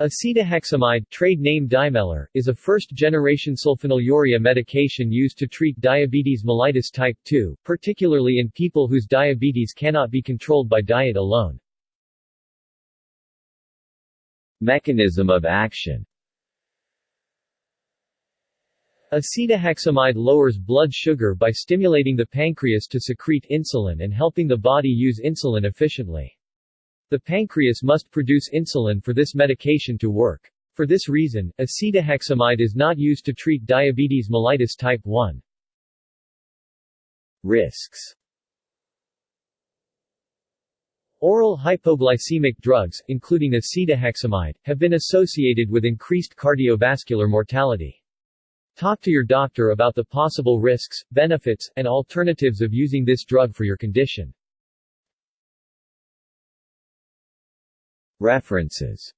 Acetohexamide trade name Dymelor, is a first-generation sulfonylurea medication used to treat diabetes mellitus type 2, particularly in people whose diabetes cannot be controlled by diet alone. Mechanism of action Acetohexamide lowers blood sugar by stimulating the pancreas to secrete insulin and helping the body use insulin efficiently. The pancreas must produce insulin for this medication to work. For this reason, acetohexamide is not used to treat diabetes mellitus type 1. Risks Oral hypoglycemic drugs, including acetohexamide, have been associated with increased cardiovascular mortality. Talk to your doctor about the possible risks, benefits, and alternatives of using this drug for your condition. References